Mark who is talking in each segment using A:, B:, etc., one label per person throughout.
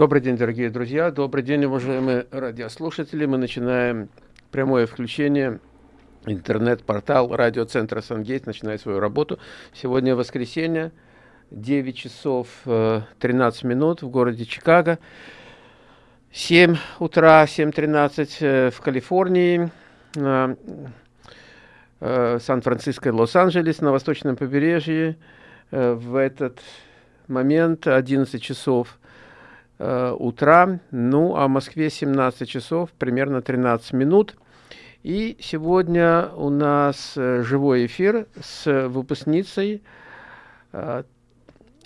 A: Добрый день, дорогие друзья. Добрый день, уважаемые радиослушатели. Мы начинаем прямое включение. Интернет-портал радиоцентра «Сангейт» начинает свою работу. Сегодня воскресенье, 9 часов 13 э, минут в городе Чикаго. 7 утра, 7.13 э, в Калифорнии, э, Сан-Франциско и Лос-Анджелес на восточном побережье. В этот момент 11 часов э, утра, ну а в Москве 17 часов, примерно 13 минут. И сегодня у нас э, живой эфир с выпускницей э,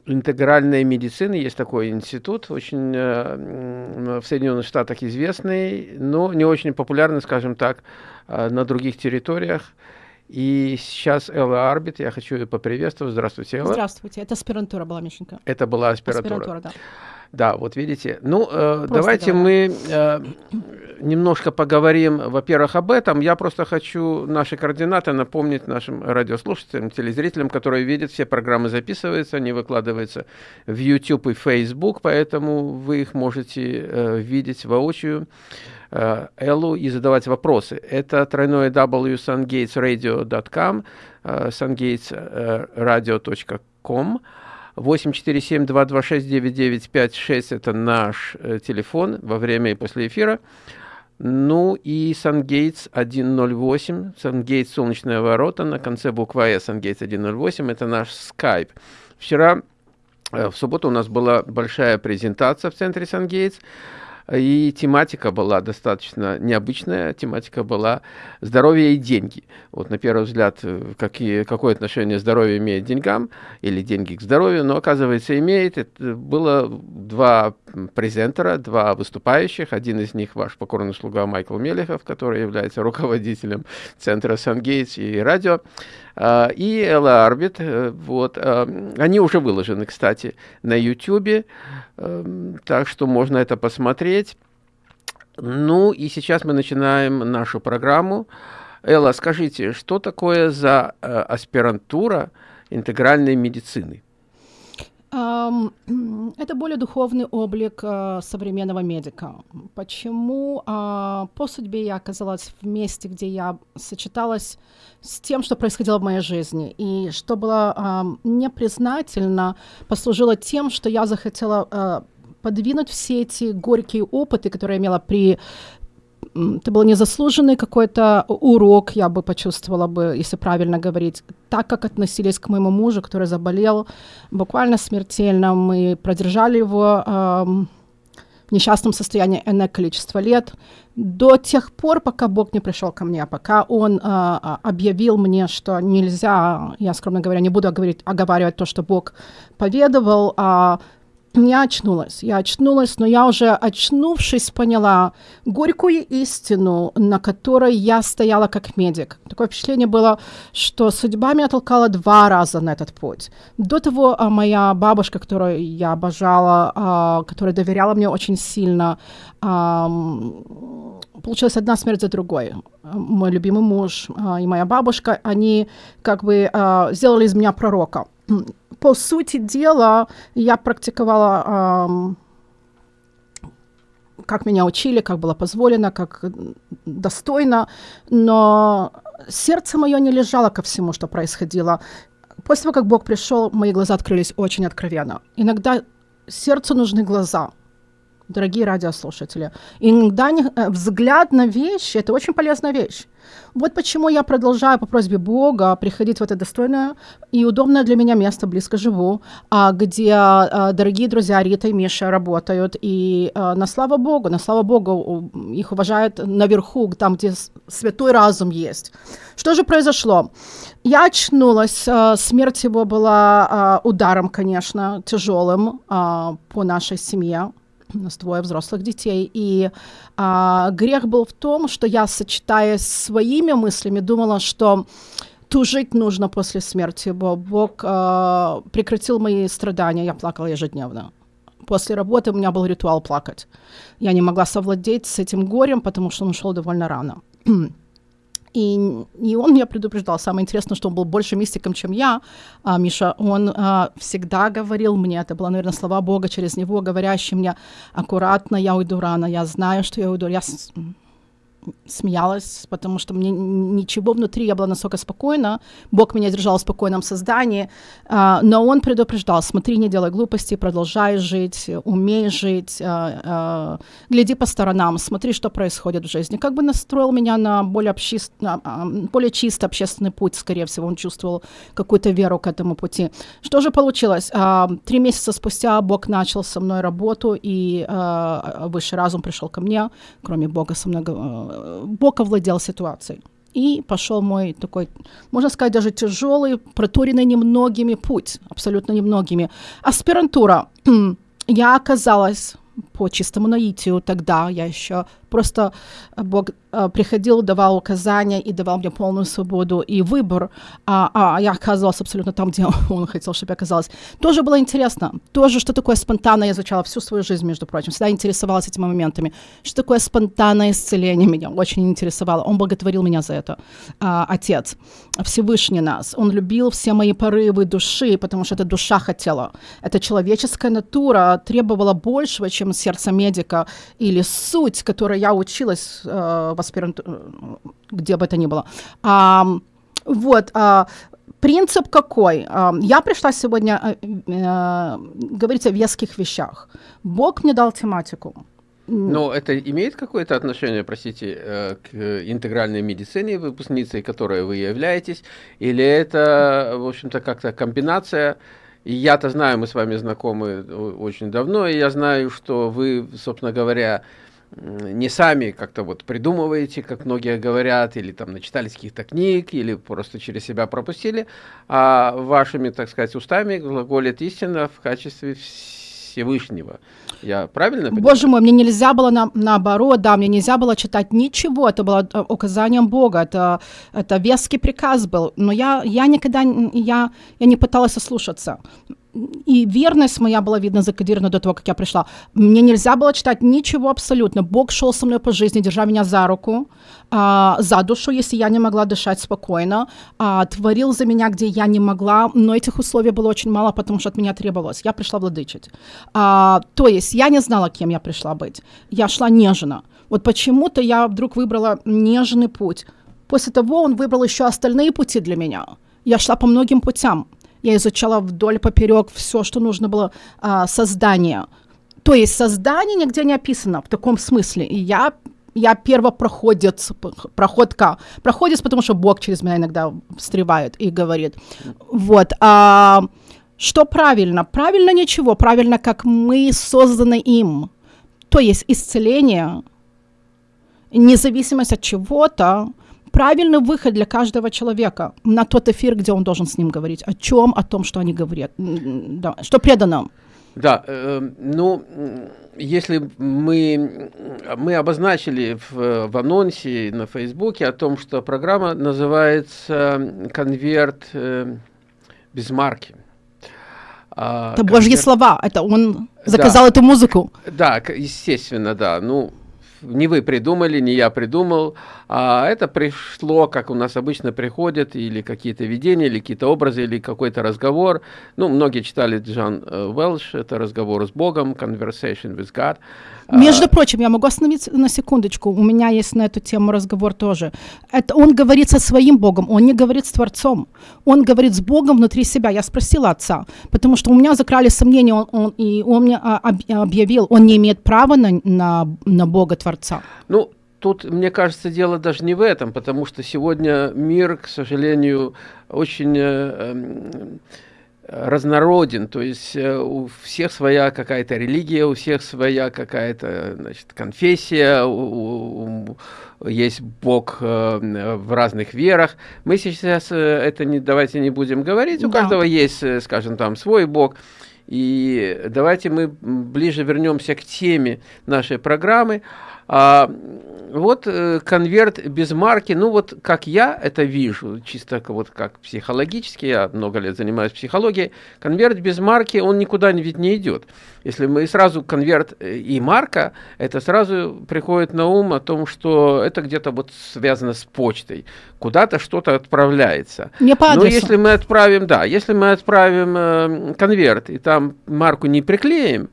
A: интегральной медицины. Есть такой институт, очень э, в Соединенных Штатах известный, но не очень популярный, скажем так, э, на других территориях. И сейчас Элла Арбит, я хочу ее поприветствовать. Здравствуйте, Элла.
B: Здравствуйте, это аспирантура была, Мишенька.
A: Это была аспирантура. Аспирантура, да. Да, вот видите. Ну, э, давайте говоря. мы э, немножко поговорим, во-первых, об этом. Я просто хочу наши координаты напомнить нашим радиослушателям, телезрителям, которые видят, все программы записываются, они выкладываются в YouTube и Facebook, поэтому вы их можете э, видеть воочию. Э, Эллу и задавать вопросы. Это тройное w sungatesradio.com, э, sungatesradio.com, 847-226-9956 это наш э, телефон во время и после эфира. Ну и SunGates 108, SunGates солнечные ворота на конце буква S, SunGates 108, это наш Skype. Вчера, в субботу у нас была большая презентация в центре SunGates. И тематика была достаточно необычная. Тематика была здоровье и деньги. Вот на первый взгляд, э, какие, какое отношение здоровье имеет к деньгам или деньги к здоровью, но оказывается имеет. Это было два презентера, два выступающих. Один из них ваш покорный слуга Майкл Мелехов, который является руководителем центра Сангейтс и радио. А, и Элла Арбит. Э, вот. А, они уже выложены, кстати, на YouTube, эм, так что можно это посмотреть. Ну и сейчас мы начинаем нашу программу. Элла, скажите, что такое за э, аспирантура интегральной медицины?
B: Это более духовный облик э, современного медика. Почему а, по судьбе я оказалась в месте, где я сочеталась с тем, что происходило в моей жизни, и что было непризнательно, послужило тем, что я захотела э, подвинуть все эти горькие опыты, которые я имела при это был незаслуженный какой-то урок, я бы почувствовала бы, если правильно говорить, так как относились к моему мужу, который заболел буквально смертельно. Мы продержали его э, в несчастном состоянии энное количество лет, до тех пор, пока Бог не пришел ко мне, пока Он э, объявил мне, что нельзя, я скромно говоря, не буду говорить, оговаривать то, что Бог поведовал, а я очнулась, я очнулась, но я уже очнувшись поняла горькую истину, на которой я стояла как медик. Такое впечатление было, что судьба меня толкала два раза на этот путь. До того а, моя бабушка, которую я обожала, а, которая доверяла мне очень сильно, получилась одна смерть за другой. Мой любимый муж а, и моя бабушка, они как бы сделали из меня пророка по сути дела, я практиковала, как меня учили, как было позволено, как достойно, но сердце мое не лежало ко всему, что происходило. После того, как Бог пришел, мои глаза открылись очень откровенно. Иногда сердцу нужны глаза – дорогие радиослушатели. Иногда не, э, взгляд на вещи – это очень полезная вещь. Вот почему я продолжаю по просьбе Бога приходить в это достойное и удобное для меня место, близко живу, а, где а, дорогие друзья Рита и Миша работают. И а, на слава Богу, на слава Богу, их уважают наверху, там, где святой разум есть. Что же произошло? Я очнулась, смерть его была ударом, конечно, тяжелым по нашей семье, нас двое взрослых детей, и а, грех был в том, что я, сочетаясь своими мыслями, думала, что тужить нужно после смерти, Бог а, прекратил мои страдания, я плакала ежедневно. После работы у меня был ритуал плакать. Я не могла совладеть с этим горем, потому что он ушел довольно рано. И, и он меня предупреждал. Самое интересное, что он был больше мистиком, чем я, а, Миша. Он а, всегда говорил мне, это было, наверное, слова Бога через него, говорящий мне, аккуратно, я уйду рано, я знаю, что я уйду. Я смеялась, потому что мне ничего внутри, я была настолько спокойна, Бог меня держал в спокойном создании, uh, но Он предупреждал, смотри, не делай глупостей, продолжай жить, умей жить, uh, uh, гляди по сторонам, смотри, что происходит в жизни. Как бы настроил меня на более, общест... более чистый общественный путь, скорее всего, Он чувствовал какую-то веру к этому пути. Что же получилось? Три месяца спустя Бог начал со мной работу, и высший разум пришел ко мне, кроме Бога со мной Бог овладел ситуацией. И пошел мой такой, можно сказать, даже тяжелый, проторенный немногими путь, абсолютно немногими. Аспирантура. Я оказалась по чистому наитию тогда, я еще просто Бог э, приходил, давал указания и давал мне полную свободу и выбор, а, а я оказалась абсолютно там, где он хотел, чтобы я оказалась. Тоже было интересно. Тоже, что такое спонтанное, я изучала всю свою жизнь, между прочим, всегда интересовалась этими моментами. Что такое спонтанное исцеление меня очень интересовало. Он благотворил меня за это. А, отец, Всевышний нас. Он любил все мои порывы души, потому что эта душа хотела. Эта человеческая натура требовала большего, чем сердце медика или суть, которая я училась э, в аспирантуре, где бы это ни было. А, вот, а, принцип какой? А, я пришла сегодня э, э, говорить о веских вещах. Бог мне дал тематику.
A: Но это имеет какое-то отношение, простите, э, к интегральной медицине, выпускницей которой вы являетесь, или это, в общем-то, как-то комбинация я-то знаю, мы с вами знакомы очень давно, и я знаю, что вы, собственно говоря, не сами как-то вот придумываете, как многие говорят, или там начитались каких-то книг, или просто через себя пропустили, а вашими, так сказать, устами глаголит истина в качестве Всевышнего. Я правильно
B: понимаю? Боже мой, мне нельзя было на, наоборот, да, мне нельзя было читать ничего, это было э, указанием Бога, это, это веский приказ был, но я, я никогда, я, я не пыталась ослушаться и верность моя была, видно, закодирована до того, как я пришла. Мне нельзя было читать ничего абсолютно. Бог шел со мной по жизни, держа меня за руку, а, за душу, если я не могла дышать спокойно, а, творил за меня, где я не могла, но этих условий было очень мало, потому что от меня требовалось. Я пришла владычить. А, то есть я не знала, кем я пришла быть. Я шла нежно. Вот почему-то я вдруг выбрала нежный путь. После того он выбрал еще остальные пути для меня. Я шла по многим путям. Я изучала вдоль поперек все, что нужно было а, создание. То есть создание нигде не описано в таком смысле. И я я первопроходец, проходка. Проходец, потому что Бог через меня иногда встревает и говорит. Вот. А, что правильно? Правильно ничего. Правильно, как мы созданы им. То есть исцеление, независимость от чего-то, правильный выход для каждого человека на тот эфир, где он должен с ним говорить. О чем? О том, что они говорят. Да, что предано.
A: Да, э, ну, если мы, мы обозначили в, в анонсе на Фейсбуке о том, что программа называется «Конверт э, без марки».
B: А, это конверт... божьи слова, это он заказал да. эту музыку.
A: Да, естественно, да. Ну, не вы придумали, не я придумал, а это пришло, как у нас обычно приходят, или какие-то видения, или какие-то образы, или какой-то разговор. Ну, многие читали Джон э, Уэлш, это разговор с Богом, Conversation with God.
B: Между а, прочим, я могу остановиться на секундочку. У меня есть на эту тему разговор тоже. Это он говорит со своим Богом, он не говорит с Творцом. Он говорит с Богом внутри себя. Я спросила отца, потому что у меня закрали сомнения, он, он, и он мне а, объявил, он не имеет права на, на, на Бога Творца.
A: Ну, тут, мне кажется, дело даже не в этом, потому что сегодня мир, к сожалению, очень... Э, э, разнороден, то есть э, у всех своя какая-то религия, у всех своя какая-то конфессия, у, у, есть Бог э, в разных верах. Мы сейчас э, это не, давайте не будем говорить, у да. каждого есть, э, скажем, там свой Бог. И давайте мы ближе вернемся к теме нашей программы. А, вот э, конверт без марки, ну вот как я это вижу, чисто вот как психологически, я много лет занимаюсь психологией, конверт без марки, он никуда ведь не идет. Если мы сразу конверт э, и марка, это сразу приходит на ум о том, что это где-то вот связано с почтой, куда-то что-то отправляется.
B: Не по
A: Но если мы отправим, да, если мы отправим э, конверт и там марку не приклеим,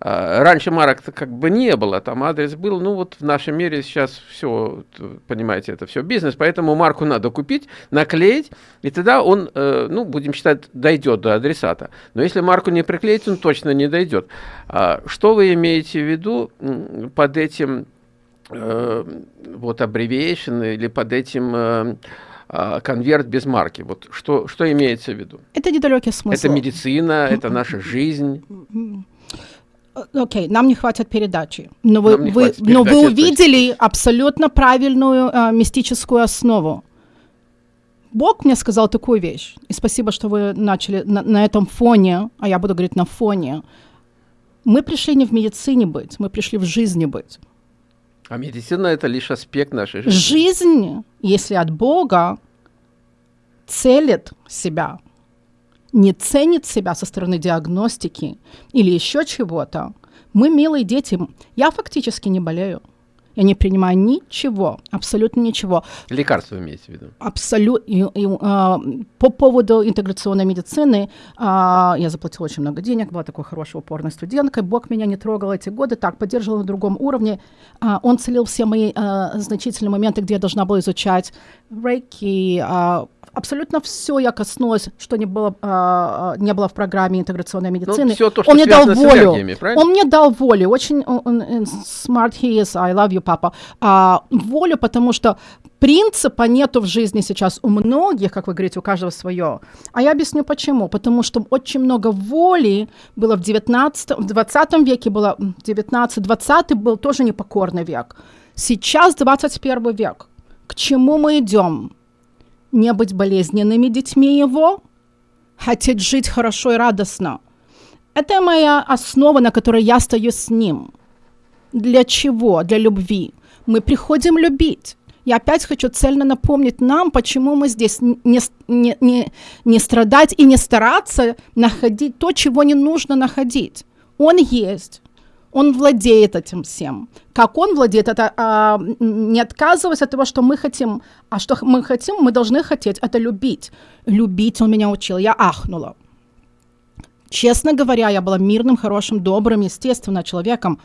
A: раньше марок как бы не было, там адрес был, ну вот в нашем мире сейчас все, понимаете, это все бизнес, поэтому марку надо купить, наклеить, и тогда он, э, ну, будем считать, дойдет до адресата. Но если марку не приклеить, он точно не дойдет. А, что вы имеете в виду под этим э, вот abbreviation или под этим э, а, конверт без марки. Вот что, что имеется в виду?
B: Это недалекий смысл.
A: Это медицина, это наша жизнь.
B: Э, окей, okay, нам не хватит передачи. Но вы, вы, передачи, но вы увидели абсолютно правильную э, мистическую основу. Бог мне сказал такую вещь. И спасибо, что вы начали на, на этом фоне, а я буду говорить на фоне. Мы пришли не в медицине быть, мы пришли в жизни быть.
A: А медицина это лишь аспект нашей жизни.
B: Жизнь, если от Бога, целит себя не ценит себя со стороны диагностики или еще чего-то, мы милые дети. Я фактически не болею. Я не принимаю ничего, абсолютно ничего.
A: Лекарства имеете в виду?
B: Абсолютно. А, по поводу интеграционной медицины а, я заплатила очень много денег, была такой хорошей упорной студенткой. Бог меня не трогал эти годы, так, поддерживал на другом уровне. А, он целил все мои а, значительные моменты, где я должна была изучать рейки, а, абсолютно все я коснулась, что не было, а, не было в программе интеграционной ну, медицины. Ну,
A: все то, что
B: он мне дал волю.
A: Он
B: мне дал волю. Очень он, он, smart he is. I love you, папа. А, волю, потому что принципа нету в жизни сейчас у многих, как вы говорите, у каждого свое. А я объясню почему. Потому что очень много воли было в 19 в 20 веке, было 19-20 был тоже непокорный век. Сейчас 21 век. К чему мы идем? не быть болезненными детьми его, хотеть жить хорошо и радостно. Это моя основа, на которой я стою с ним. Для чего? Для любви. Мы приходим любить. Я опять хочу цельно напомнить нам, почему мы здесь не, не, не, не страдать и не стараться находить то, чего не нужно находить. Он есть он владеет этим всем. Как он владеет, это а, не отказываясь от того, что мы хотим, а что мы хотим, мы должны хотеть, это любить. Любить он меня учил, я ахнула. Честно говоря, я была мирным, хорошим, добрым, естественно, человеком,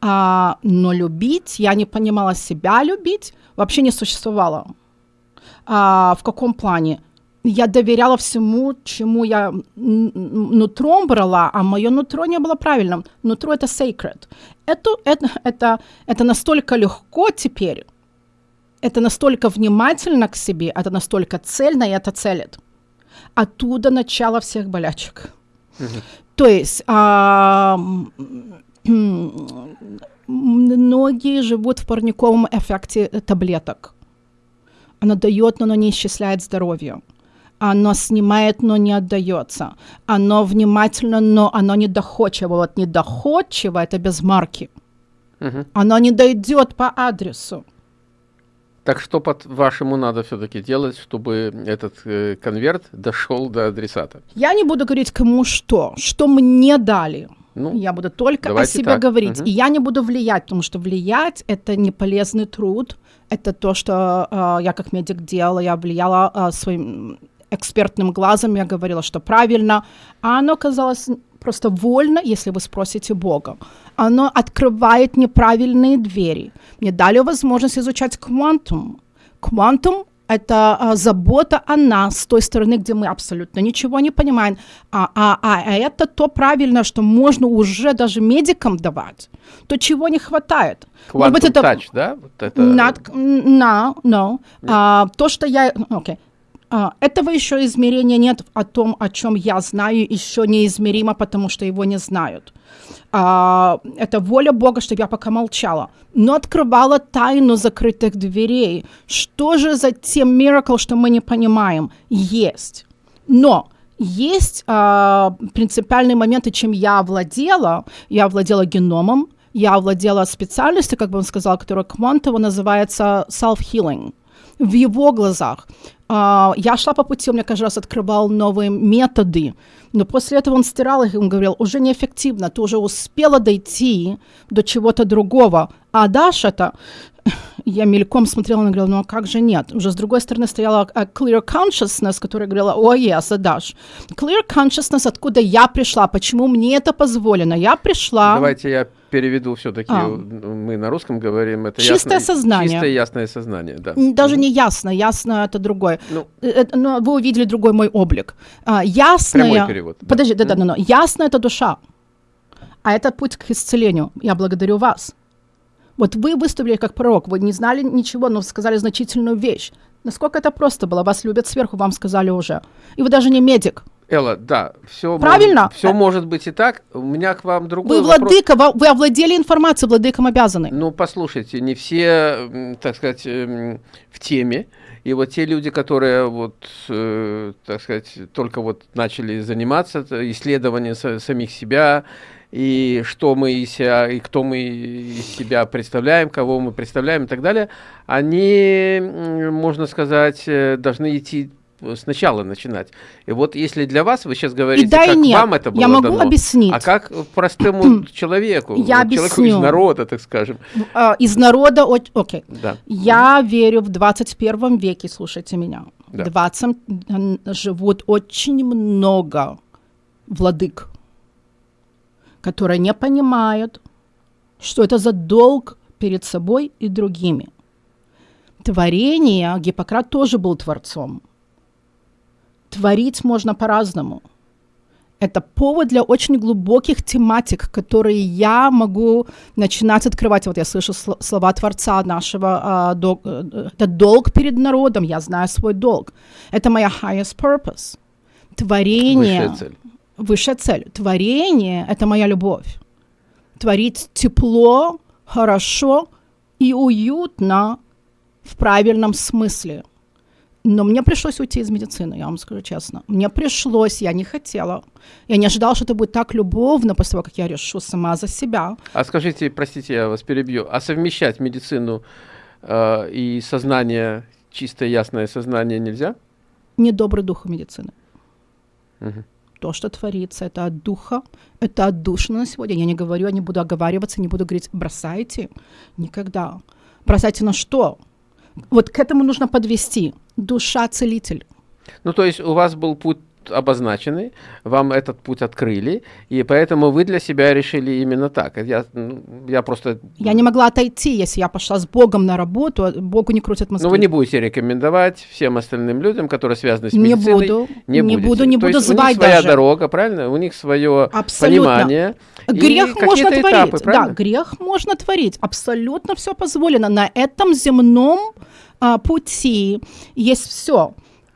B: а, но любить, я не понимала себя любить, вообще не существовало. А, в каком плане? я доверяла всему, чему я нутром брала, а мое нутро не было правильным. Нутро — это sacred. Это, это, это, это настолько легко теперь, это настолько внимательно к себе, это настолько цельно, и это целит. Оттуда начало всех болячек. То есть а, многие живут в парниковом эффекте таблеток. Она дает, но она не исчисляет здоровье оно снимает, но не отдается. Оно внимательно, но оно не доходчиво. Вот недоходчиво это без марки. Угу. Оно не дойдет по адресу.
A: Так что, по-вашему, надо все-таки делать, чтобы этот э, конверт дошел до адресата?
B: Я не буду говорить кому что, что мне дали. Ну, я буду только о себе так. говорить. Угу. И я не буду влиять, потому что влиять это не полезный труд. Это то, что э, я как медик делала. Я влияла э, своим экспертным глазом я говорила, что правильно, а оно казалось просто вольно, если вы спросите Бога. Оно открывает неправильные двери. Мне дали возможность изучать квантум. Квантум — это а, забота о нас с той стороны, где мы абсолютно ничего не понимаем. А, а, а, а это то правильно, что можно уже даже медикам давать. То, чего не хватает.
A: Quantum быть, это... touch, да? Вот это...
B: Not, no, no. А, то, что я... Okay. А, этого еще измерения нет о том, о чем я знаю, еще неизмеримо, потому что его не знают. А, это воля Бога, чтобы я пока молчала. Но открывала тайну закрытых дверей. Что же за тем миракл, что мы не понимаем? Есть. Но есть а, принципиальные моменты, чем я владела. Я владела геномом, я овладела специальностью, как бы он сказал, которая квантово называется self-healing. В его глазах. А, я шла по пути, он мне каждый раз открывал новые методы, но после этого он стирал их, он говорил, уже неэффективно, ты уже успела дойти до чего-то другого, а дашь это, я мельком смотрела, она говорила, ну а как же нет? Уже с другой стороны стояла uh, clear consciousness, которая говорила, о, yes, Даш. Clear consciousness, откуда я пришла, почему мне это позволено? Я пришла...
A: Давайте я переведу все-таки, а. мы на русском говорим, это
B: чистое ясное, сознание.
A: Чистое ясное сознание, да.
B: Даже mm-hmm. не ясно, ясно это другое. Ну, это, но вы увидели другой мой облик. А, ясное...
A: Прямой перевод.
B: Подожди, да, да, да, да, ясно это душа. А это путь к исцелению. Я благодарю вас. Вот вы выступили как пророк, вы не знали ничего, но сказали значительную вещь. Насколько это просто было? Вас любят сверху, вам сказали уже. И вы даже не медик.
A: Элла, да, все
B: Правильно?
A: Может, все может быть и так. У меня к вам другой
B: Вы владыка, вопрос. вы овладели информацией, владыкам обязаны.
A: Ну, послушайте, не все, так сказать, эм, в теме. И вот те люди, которые вот, э, так сказать, только вот начали заниматься исследованием самих себя, и что мы из себя, и кто мы из себя представляем, кого мы представляем и так далее, они, можно сказать, э, должны идти сначала начинать. И вот если для вас, вы сейчас говорите,
B: да
A: как
B: нет.
A: вам это было
B: Я могу
A: дано,
B: объяснить.
A: а как простому человеку,
B: Я
A: вот, человеку из народа, так скажем.
B: Uh, из народа, окей. Okay.
A: Да.
B: Я верю в 21 веке, слушайте меня.
A: Да.
B: 20 живут очень много владык которые не понимают, что это за долг перед собой и другими. Творение, Гиппократ тоже был творцом. Творить можно по-разному. Это повод для очень глубоких тематик, которые я могу начинать открывать. Вот я слышу слова Творца нашего, а, дол, э, это долг перед народом, я знаю свой долг. Это моя highest purpose. Творение.
A: Высшая цель
B: высшая цель. Творение — это моя любовь. Творить тепло, хорошо и уютно в правильном смысле. Но мне пришлось уйти из медицины, я вам скажу честно. Мне пришлось, я не хотела. Я не ожидала, что это будет так любовно после того, как я решу сама за себя.
A: А скажите, простите, я вас перебью, а совмещать медицину э, и сознание, чистое ясное сознание нельзя?
B: Недобрый дух медицины.
A: Угу
B: то, что творится, это от духа, это от души на сегодня. Я не говорю, я не буду оговариваться, не буду говорить, бросайте. Никогда. Бросайте на что? Вот к этому нужно подвести. Душа целитель.
A: Ну, то есть у вас был путь обозначены, вам этот путь открыли, и поэтому вы для себя решили именно так. Я, ну, я просто...
B: Я не могла отойти, если я пошла с Богом на работу, а Богу не крутят мозги.
A: Но вы не будете рекомендовать всем остальным людям, которые связаны с медициной.
B: Не буду,
A: не,
B: не буду, не
A: То
B: буду
A: есть
B: звать
A: у них своя
B: даже.
A: дорога, правильно? У них свое
B: Абсолютно.
A: понимание.
B: Грех можно творить. Этапы, да, грех можно творить. Абсолютно все позволено. На этом земном а, пути есть все.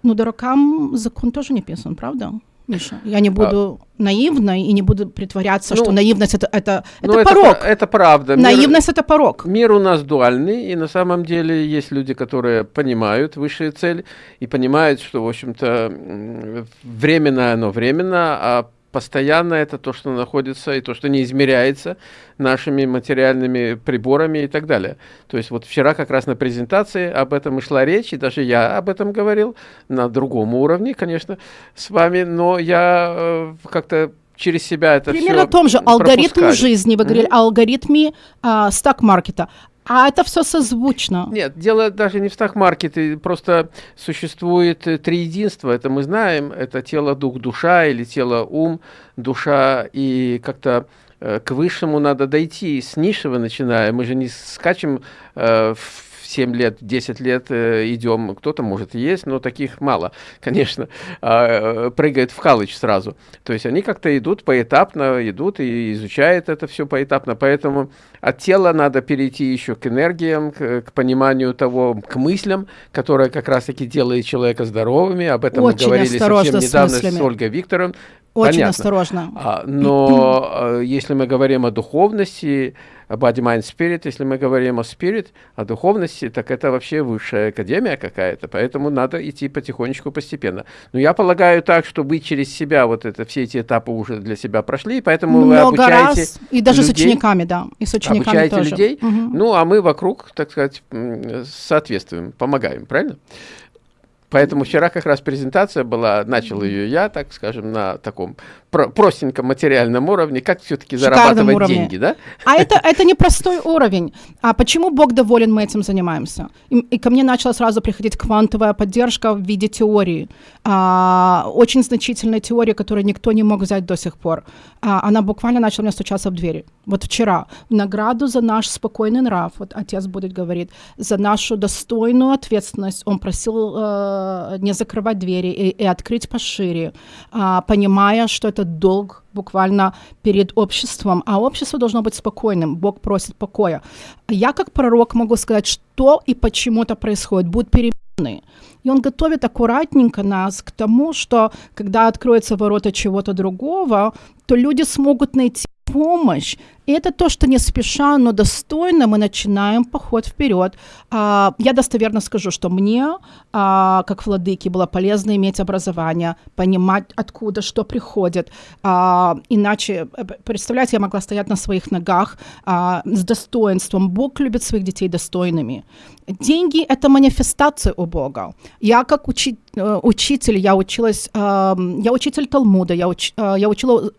B: Но дуракам закон тоже не писан, правда? Миша, я не буду а... наивной и не буду притворяться, ну, что наивность это, это,
A: ну,
B: это,
A: это
B: порог.
A: Это правда.
B: Наивность это порог.
A: Мир у нас дуальный, и на самом деле есть люди, которые понимают высшие цели и понимают, что, в общем-то, временно оно временно, а постоянно это то, что находится и то, что не измеряется нашими материальными приборами и так далее. То есть вот вчера как раз на презентации об этом и шла речь, и даже я об этом говорил на другом уровне, конечно, с вами, но я э, как-то через себя это
B: Примерно
A: все
B: о том же алгоритм жизни, вы говорили, mm-hmm. алгоритме а, стак-маркета. А это все созвучно.
A: Нет, дело даже не в стак-маркете, просто существует э, три единства, это мы знаем, это тело, дух, душа или тело, ум, душа, и как-то э, к высшему надо дойти, с низшего начиная, мы же не скачем э, в 7 лет, 10 лет э, идем, кто-то может есть, но таких мало, конечно, э, прыгает в халыч сразу. То есть они как-то идут поэтапно, идут и изучают это все поэтапно, поэтому от тела надо перейти еще к энергиям, к, к пониманию того, к мыслям, которое как раз-таки делает человека здоровыми, об этом
B: Очень
A: мы говорили совсем недавно с Ольгой Викторовной,
B: Очень
A: понятно.
B: осторожно.
A: А, но э, если мы говорим о духовности, body, mind, spirit, если мы говорим о spirit, о духовности, так это вообще высшая академия какая-то, поэтому надо идти потихонечку, постепенно. Но я полагаю так, что вы через себя вот это, все эти этапы уже для себя прошли, поэтому
B: Много
A: вы обучаете
B: раз, и даже
A: людей,
B: с учениками, да, и с учениками
A: обучаете
B: тоже.
A: людей,
B: Мгм.
A: ну, а мы вокруг, так сказать, соответствуем, помогаем, правильно? Поэтому вчера как раз презентация была, начал ее я, так скажем, на таком про- простеньком материальном уровне, как все-таки зарабатывать
B: уровне.
A: деньги, да?
B: А это, это непростой уровень. А почему Бог доволен, мы этим занимаемся? И, и ко мне начала сразу приходить квантовая поддержка в виде теории. А, очень значительная теория, которую никто не мог взять до сих пор. А, она буквально начала мне стучаться в двери. Вот вчера. В награду за наш спокойный нрав, вот отец будет говорить, за нашу достойную ответственность. Он просил э, не закрывать двери и, и открыть пошире, а, понимая, что это долг буквально перед обществом, а общество должно быть спокойным. Бог просит покоя. Я как пророк могу сказать, что и почему это происходит. Будут перемены. И он готовит аккуратненько нас к тому, что когда откроются ворота чего-то другого, то люди смогут найти помощь. И это то, что не спеша, но достойно мы начинаем поход вперед. А, я достоверно скажу, что мне, а, как владыке, было полезно иметь образование, понимать, откуда что приходит. А, иначе, э, представляете, я могла стоять на своих ногах с достоинством. Бог любит своих детей достойными. Деньги – это манифестация у Бога. Я как учи- э, учитель, я училась, я учитель Талмуда, я, уч- э, я учила,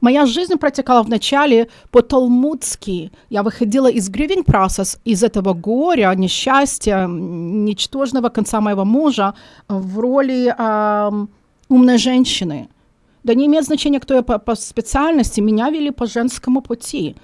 B: моя жизнь протекала вначале по-талмудски. Я выходила из grieving process, из этого горя, несчастья, ничтожного конца моего мужа э, в роли эм, умной женщины. Да не имеет значения, кто я по, по специальности, меня вели по женскому пути.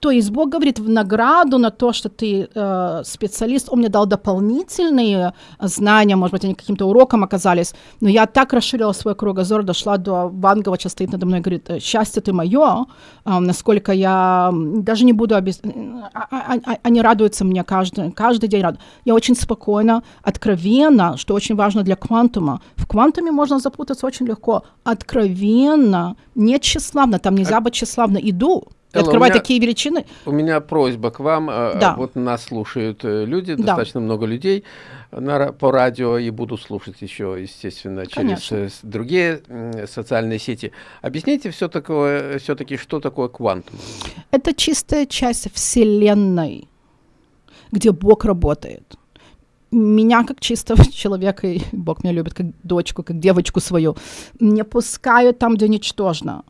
B: То есть Бог говорит в награду на то, что ты э, специалист, Он мне дал дополнительные знания, может быть, они каким-то уроком оказались, но я так расширила свой кругозор, дошла до Вангова, сейчас стоит надо мной и говорит, «Э, счастье ты мое, э, насколько я даже не буду объяснять, они радуются мне каждый, каждый день. Рад. Я очень спокойно, откровенно, что очень важно для квантума. В квантуме можно запутаться очень легко. Откровенно, не тщеславно, там нельзя быть тщеславно. Иду,
A: Элла,
B: открывать
A: меня-
B: такие величины.
A: У меня просьба к вам. э,
B: Да.
A: Вот нас слушают э, люди,
B: Да.
A: достаточно много людей на, по радио, и буду слушать еще, естественно, через
B: Конечно.
A: э, другие социальные сети. Объясните все все-таки, что такое квантум?
B: Это чистая часть Вселенной, где Бог работает. Меня, как чистого человека, и Бог меня любит как дочку, как девочку свою, не пускают там, где ничтожно.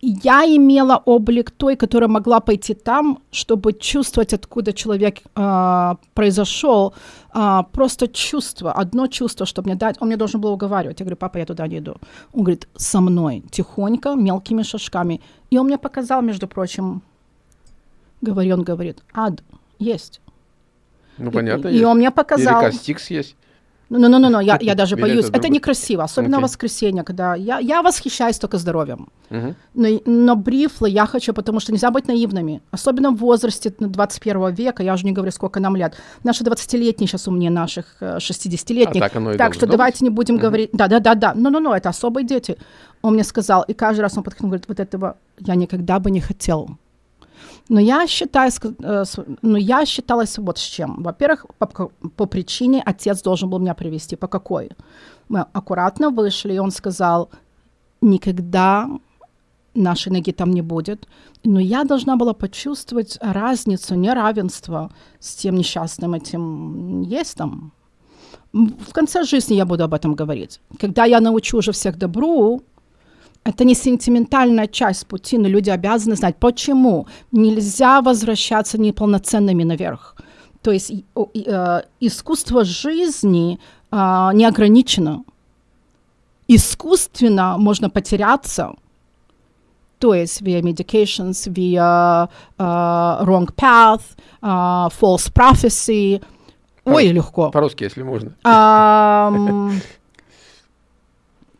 B: Я имела облик той, которая могла пойти там, чтобы чувствовать, откуда человек а, произошел. А, просто чувство, одно чувство, чтобы мне дать. Он мне должен был уговаривать. Я говорю, папа, я туда не иду. Он говорит, со мной, тихонько, мелкими шажками. И он мне показал, между прочим, говорит, он говорит, ад есть.
A: Ну,
B: И-
A: понятно.
B: И,
A: есть.
B: он мне показал.
A: Или Кастикс есть.
B: Ну, ну, ну, ну, ну, я, я даже боюсь.
A: это
B: некрасиво, особенно в
A: Окей.
B: воскресенье, когда я, я восхищаюсь только здоровьем.
A: Мгм.
B: Но, но брифлы я хочу, потому что нельзя быть наивными. Особенно в возрасте ну, 21 века, я уже не говорю, сколько нам лет. Наши 20-летние сейчас умнее наших э, 60-летних.
A: А так оно и
B: Так что
A: должно
B: давайте не будем говорить... Да-да-да-да. Ну-ну-ну, это особые дети. Он мне сказал, и каждый раз он подходил, говорит, вот этого я никогда бы не хотел. Но я считаю, э, но я считалась вот с чем. Во-первых, по, по причине отец должен был меня привести. По какой? Мы аккуратно вышли, и он сказал, никогда нашей ноги там не будет. Но я должна была почувствовать разницу, неравенство с тем несчастным этим есть там. В конце жизни я буду об этом говорить. Когда я научу уже всех добру, это не сентиментальная часть пути, но люди обязаны знать, почему нельзя возвращаться неполноценными наверх. То есть э, искусство жизни а, не ограничено. Искусственно можно потеряться, то есть via medications, via uh, wrong path, uh, false prophecy. Ой, легко.
A: По-русски, если можно.
B: Ам,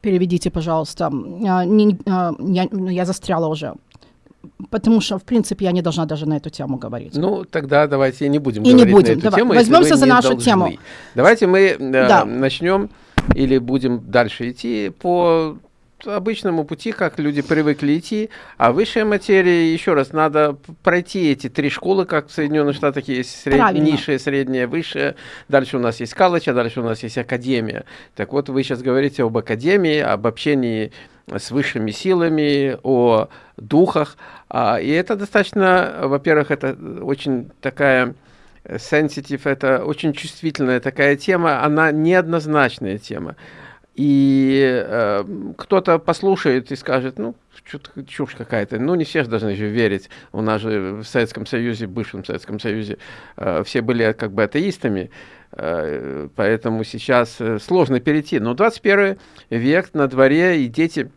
B: Переведите, пожалуйста. А, не- а, Я, ну, я застряла уже. Потому что, в принципе, я не должна даже на эту тему говорить.
A: Ну, тогда давайте не будем
B: И не
A: говорить
B: будем.
A: на эту
B: Давай,
A: тему,
B: возьмемся за
A: не
B: нашу
A: должны.
B: тему.
A: Давайте мы э,
B: Да.
A: начнем или будем дальше идти по обычному пути, как люди привыкли идти, а высшая материя, еще раз, надо пройти эти три школы, как в Соединенных Штатах есть сред... низшая, средняя, высшая, дальше у нас есть колледж, а дальше у нас есть академия. Так вот, вы сейчас говорите об академии, об общении с высшими силами, о духах, а, и это достаточно, во-первых, это очень такая sensitive, это очень чувствительная такая тема, она неоднозначная тема. И э, кто-то послушает и скажет, ну, чушь какая-то. Ну, не все же должны же верить. У нас же в Советском Союзе, в бывшем Советском Союзе, э, все были как бы атеистами. Э, поэтому сейчас э, сложно перейти. Но 21 век на дворе, и дети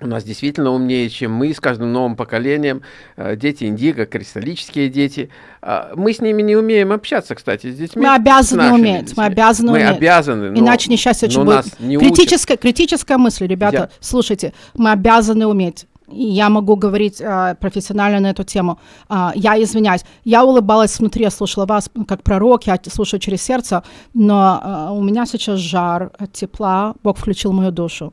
A: у нас действительно умнее, чем мы, с каждым новым поколением. Э, дети индиго, кристаллические дети. А, мы с ними не умеем общаться, кстати, с детьми.
B: Мы обязаны уметь, детьми. мы обязаны
A: мы
B: уметь.
A: обязаны.
B: Но, Иначе несчастье очень будет. Нас не критическая, критическая мысль, ребята, Я... слушайте, мы обязаны уметь. Я могу говорить э, профессионально на эту тему. Э, я извиняюсь. Я улыбалась внутри, я слушала вас как пророк, я слушаю через сердце, но э, у меня сейчас жар тепла. Бог включил мою душу.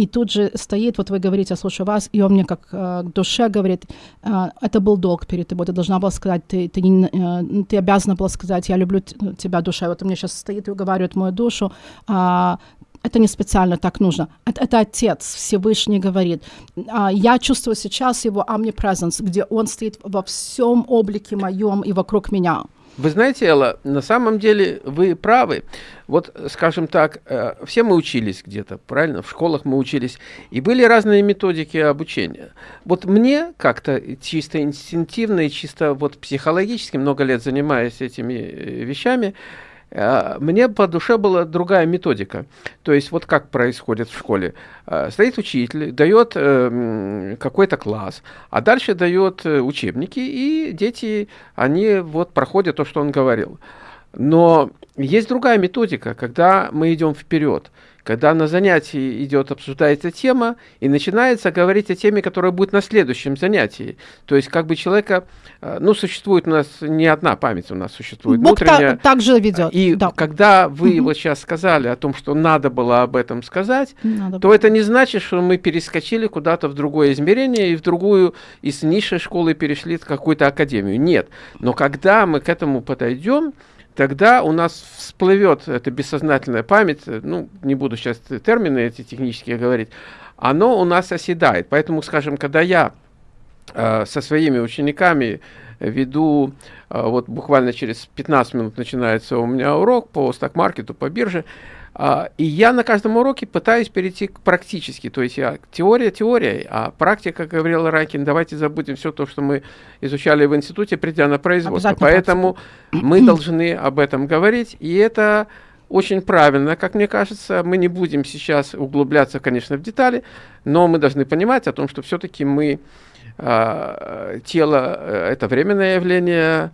B: И тут же стоит, вот вы говорите, я слушаю вас, и он мне как э, душе говорит, э, это был долг перед тобой, ты должна была сказать, ты, ты, не, э, ты обязана была сказать, я люблю тебя, душа. И вот он мне сейчас стоит и уговаривает мою душу, э, это не специально так нужно. Это, это Отец Всевышний говорит. А, я чувствую сейчас его omnipresence, где он стоит во всем облике моем и вокруг меня.
A: Вы знаете, Элла, на самом деле вы правы. Вот, скажем так, э, все мы учились где-то, правильно? В школах мы учились. И были разные методики обучения. Вот мне как-то чисто инстинктивно и чисто вот психологически, много лет занимаясь этими э, вещами, мне по душе была другая методика. То есть вот как происходит в школе. А, стоит учитель, дает э, какой-то класс, а дальше дает э, учебники, и дети, они вот проходят то, что он говорил. Но есть другая методика, когда мы идем вперед когда на занятии идет, обсуждается тема, и начинается говорить о теме, которая будет на следующем занятии. То есть как бы человека, э, ну, существует у нас не одна память, у нас существует
B: Бог внутренняя. Так, так же ведет.
A: И да. когда вы угу. вот сейчас сказали о том, что надо было об этом сказать, надо то было. это не значит, что мы перескочили куда-то в другое измерение и в другую, из низшей школы перешли в какую-то академию. Нет. Но когда мы к этому подойдем, тогда у нас всплывет эта бессознательная память, ну, не буду сейчас термины эти технические говорить, оно у нас оседает. Поэтому, скажем, когда я э, со своими учениками веду, э, вот буквально через 15 минут начинается у меня урок по сток-маркету, по бирже, и я на каждом уроке пытаюсь перейти к практически, то есть я теория теория, а практика, как говорил Райкин, давайте забудем все то, что мы изучали в институте, придя на производство. Поэтому мы должны об этом говорить, и это очень правильно, как мне кажется. Мы не будем сейчас углубляться, конечно, в детали, но мы должны понимать о том, что все-таки мы э, тело это временное явление,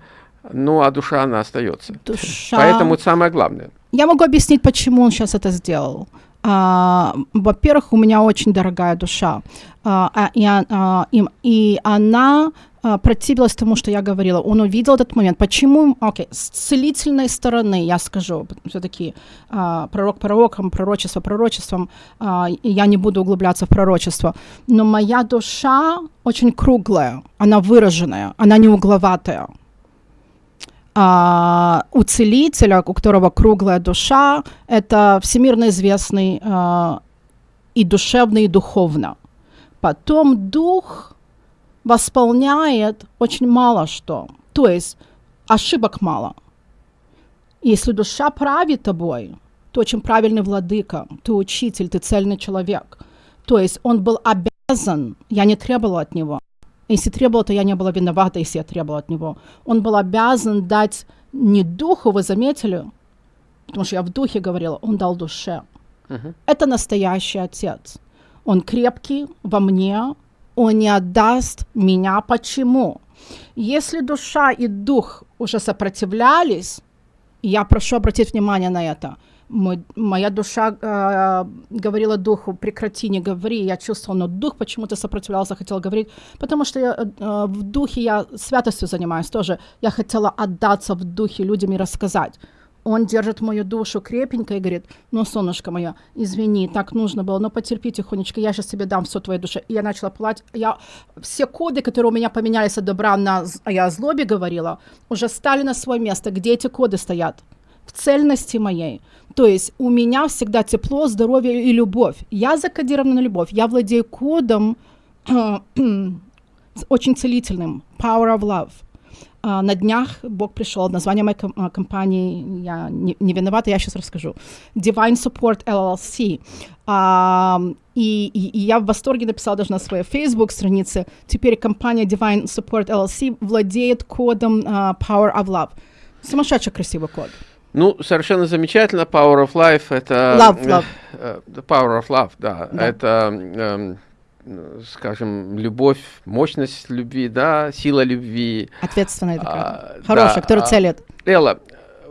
A: ну а душа она остается. Душа. Поэтому это самое главное.
B: Я могу объяснить, почему он сейчас это сделал. А, во-первых, у меня очень дорогая душа, а, а и, а, и, и она а, противилась тому, что я говорила. Он увидел этот момент. Почему? Окей, okay. с целительной стороны, я скажу, все-таки а, пророк пророком, пророчество пророчеством, а, я не буду углубляться в пророчество, но моя душа очень круглая, она выраженная, она не угловатая а, у целителя, у которого круглая душа, это всемирно известный а, и душевно, и духовно. Потом дух восполняет очень мало что. То есть ошибок мало. Если душа правит тобой, ты очень правильный владыка, ты учитель, ты цельный человек. То есть он был обязан, я не требовала от него, если требовал, то я не была виновата, если я требовала от него. Он был обязан дать не духу, вы заметили, потому что я в духе говорила, он дал душе. Uh-huh. Это настоящий отец. Он крепкий во мне, он не отдаст меня. Почему? Если душа и дух уже сопротивлялись, я прошу обратить внимание на это – мой, моя душа э, говорила духу, прекрати, не говори. Я чувствовала, но дух почему-то сопротивлялся, хотел говорить, потому что я, э, в духе я святостью занимаюсь тоже. Я хотела отдаться в духе людям и рассказать. он держит мою душу крепенько и говорит, ну, солнышко мое, извини, так нужно было, но потерпи тихонечко, я сейчас тебе дам все твоей душе. И я начала платить. Я, все коды, которые у меня поменялись от добра на, я о злобе говорила, уже стали на свое место. Где эти коды стоят? В цельности моей. То есть у меня всегда тепло, здоровье и любовь. Я закодирована на любовь. Я владею кодом очень целительным. Power of love. Uh, на днях Бог пришел, название моей ком- а, компании, я не, не виновата, я сейчас расскажу. Divine Support LLC. Uh, и, и, и я в восторге написала даже на своей Facebook странице. Теперь компания Divine Support LLC владеет кодом uh, Power of Love. Сумасшедший красивый код.
A: Ну, совершенно замечательно. Power of Life это...
B: Love, love.
A: Э, the power of Love, да.
B: Да.
A: Это, эм, скажем, любовь, мощность любви, да, сила любви.
B: Ответственная такая.
A: А,
B: Хорошая,
A: да,
B: которая
A: а,
B: целит.
A: Элла,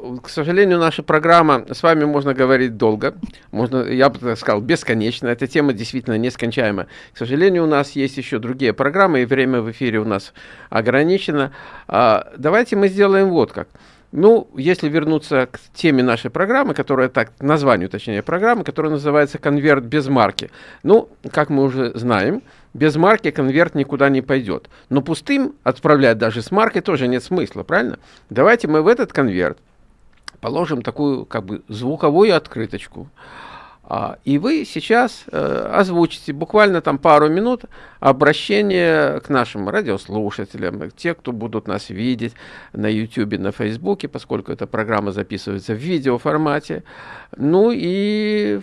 A: э, к сожалению, наша программа, с вами можно говорить долго, можно, я бы так сказал, бесконечно. Эта тема действительно нескончаема. К сожалению, у нас есть еще другие программы, и время в эфире у нас ограничено. А, давайте мы сделаем вот как. Ну, если вернуться к теме нашей программы, которая так, названию, точнее, программы, которая называется «Конверт без марки». Ну, как мы уже знаем, без марки конверт никуда не пойдет. Но пустым отправлять даже с маркой тоже нет смысла, правильно? Давайте мы в этот конверт положим такую как бы звуковую открыточку. А, и вы сейчас э, озвучите буквально там пару минут обращение к нашим радиослушателям, те, кто будут нас видеть на YouTube, на Facebook, поскольку эта программа записывается в видеоформате. Ну и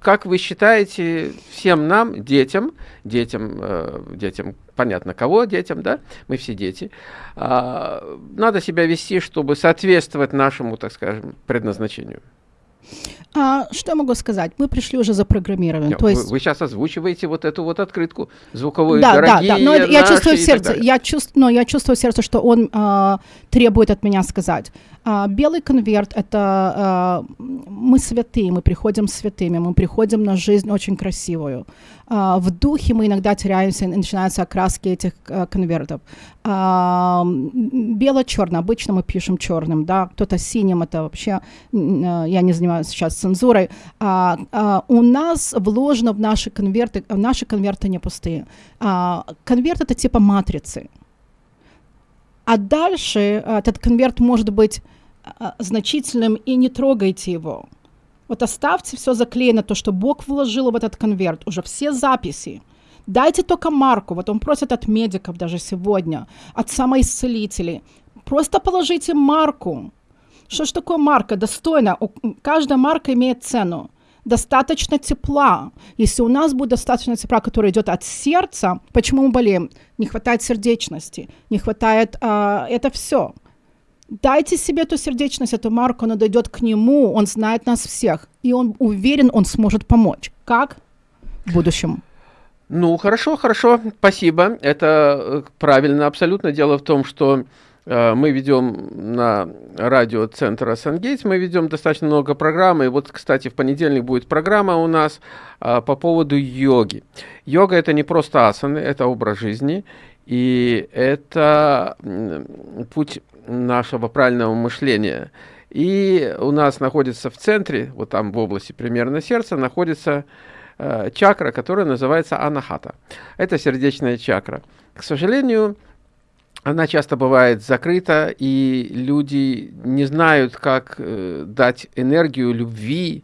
A: как вы считаете, всем нам, детям, детям, э, детям, понятно кого, детям, да, мы все дети, э, надо себя вести, чтобы соответствовать нашему, так скажем, предназначению?
B: А, что я могу сказать? Мы пришли уже запрограммированы. То
A: вы,
B: есть...
A: вы сейчас озвучиваете вот эту вот открытку звуковую,
B: да, да, да, но я чувствую сердце, я чувствую, но я чувствую сердце, что он а, требует от меня сказать. А, белый конверт это а, мы святые, мы приходим святыми, мы приходим на жизнь очень красивую. А, в духе мы иногда теряемся, и начинаются окраски этих а, конвертов. А, бело-черно, обычно мы пишем черным, да, кто-то синим, это вообще, а, я не занимаюсь сейчас цензурой. А, у нас вложено в наши конверты, наши конверты не пустые. Конверт это типа матрицы. А дальше а, этот конверт может быть значительным, и не трогайте его. Вот оставьте все заклеено, то, что Бог вложил в этот конверт, уже все записи. Дайте только марку, вот он просит от медиков даже сегодня, от самоисцелителей. Просто положите марку. Что ж такое марка? Достойно. Каждая марка имеет цену. Достаточно тепла. Если у нас будет достаточно тепла, которое идет от сердца, почему мы болеем? Не хватает сердечности, не хватает... а, это все. Дайте себе эту сердечность, эту марку, она дойдет к нему, он знает нас всех, и он уверен, он сможет помочь. Как? В будущем.
A: Ну, хорошо, хорошо, спасибо. Это э, правильно абсолютно. Дело в том, что э, мы ведем на радио центра Сангейтс, мы ведем достаточно много программ. И вот, кстати, в понедельник будет программа у нас а, по поводу йоги. Йога это не просто асаны, это образ жизни. И это путь нашего правильного мышления. И у нас находится в центре, вот там в области примерно сердца, находится э, чакра, которая называется анахата. Это сердечная чакра. К сожалению, она часто бывает закрыта, и люди не знают, как э, дать энергию любви,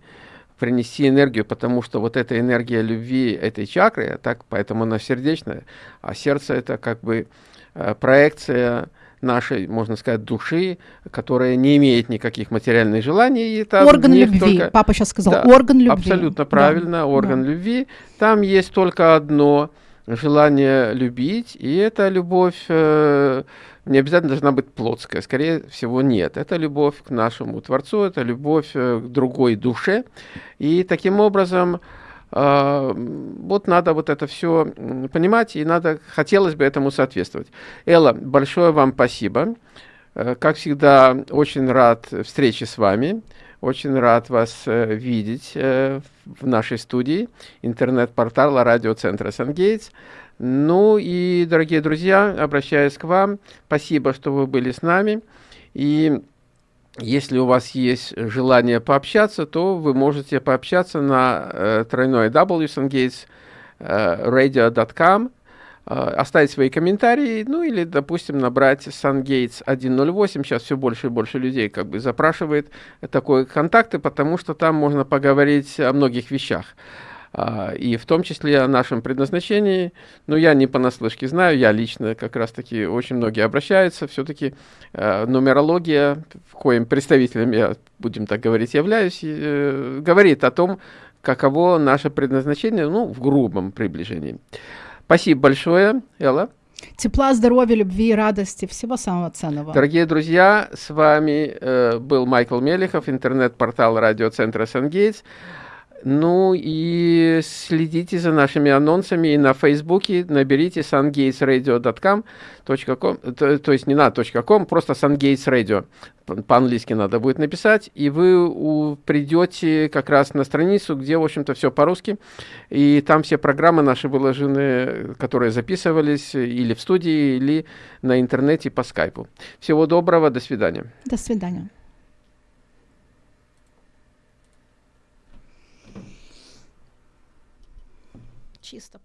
A: принести энергию, потому что вот эта энергия любви этой чакры, так, поэтому она сердечная, а сердце это как бы э, проекция нашей, можно сказать, души, которая не имеет никаких материальных желаний. И там
B: орган любви.
A: только-
B: Папа сейчас сказал,
A: Да,
B: орган любви.
A: Абсолютно
B: Да,
A: правильно, орган
B: да.
A: любви. Там есть только одно желание любить, и эта любовь э, не обязательно должна быть плотская, скорее всего нет. Это любовь к нашему Творцу, это любовь э, к другой душе, и таким образом вот надо вот это все понимать, и надо, хотелось бы этому соответствовать. Элла, большое вам спасибо. Э, Как всегда, очень рад встрече с вами. Очень рад вас э, видеть э, в нашей студии интернет-портала радиоцентра Сангейтс. Ну и, дорогие друзья, обращаюсь к вам. Спасибо, что вы были с нами. И если у вас есть желание пообщаться, то вы можете пообщаться на э, тройной W Sungates э, э, оставить свои комментарии, ну или, допустим, набрать SunGates 108. Сейчас все больше и больше людей как бы запрашивает такой контакты, потому что там можно поговорить о многих вещах. А, и в том числе о нашем предназначении. Но я не понаслышке знаю, я лично как раз-таки очень многие обращаются. Все-таки э, нумерология, в коем представителем я, будем так говорить, являюсь, э, говорит о том, каково наше предназначение, ну, в грубом приближении. Спасибо большое, Элла.
B: Тепла, здоровья, любви и радости. Всего самого ценного.
A: Дорогие друзья, с вами э, был Майкл Мелехов, интернет-портал радиоцентра «Сангейтс». Ну и следите за нашими анонсами и на Фейсбуке наберите sungatesradio.com, то, то есть не на .com, просто sungatesradio. По-английски надо будет написать, и вы у, придете как раз на страницу, где, в общем-то, все по-русски, и там все программы наши выложены, которые записывались или в студии, или на интернете по скайпу. Всего доброго, до свидания.
B: До свидания. Чисто